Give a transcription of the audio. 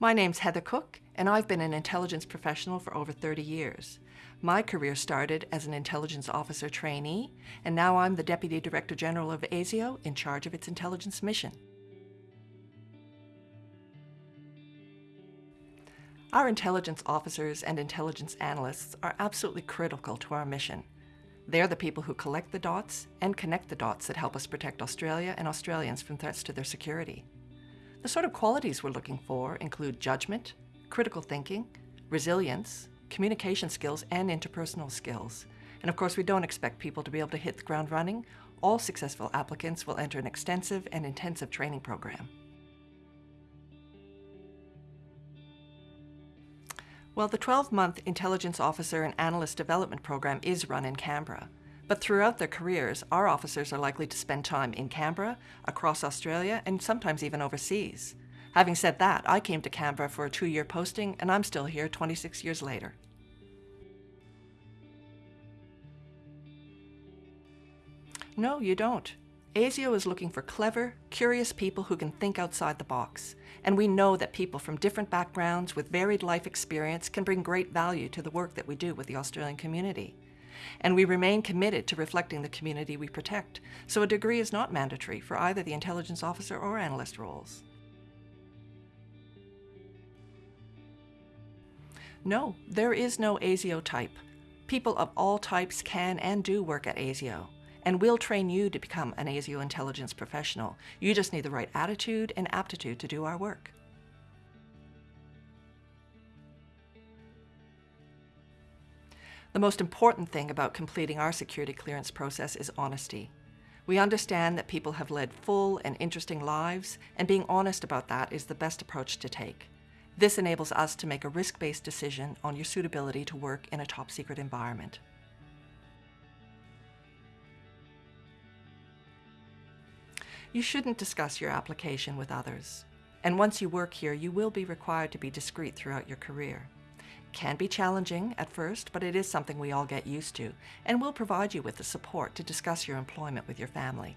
My name's Heather Cook, and I've been an intelligence professional for over 30 years. My career started as an intelligence officer trainee, and now I'm the Deputy Director General of ASIO in charge of its intelligence mission. Our intelligence officers and intelligence analysts are absolutely critical to our mission. They're the people who collect the dots and connect the dots that help us protect Australia and Australians from threats to their security. The sort of qualities we're looking for include judgment, critical thinking, resilience, communication skills, and interpersonal skills. And of course, we don't expect people to be able to hit the ground running. All successful applicants will enter an extensive and intensive training program. Well, the 12-month Intelligence Officer and Analyst Development Program is run in Canberra. But throughout their careers, our officers are likely to spend time in Canberra, across Australia, and sometimes even overseas. Having said that, I came to Canberra for a two-year posting, and I'm still here 26 years later. No, you don't. ASIO is looking for clever, curious people who can think outside the box. And we know that people from different backgrounds with varied life experience can bring great value to the work that we do with the Australian community and we remain committed to reflecting the community we protect, so a degree is not mandatory for either the intelligence officer or analyst roles. No, there is no ASIO type. People of all types can and do work at ASIO, and we'll train you to become an ASIO intelligence professional. You just need the right attitude and aptitude to do our work. The most important thing about completing our security clearance process is honesty. We understand that people have led full and interesting lives, and being honest about that is the best approach to take. This enables us to make a risk-based decision on your suitability to work in a top-secret environment. You shouldn't discuss your application with others. And once you work here, you will be required to be discreet throughout your career can be challenging at first, but it is something we all get used to, and we'll provide you with the support to discuss your employment with your family.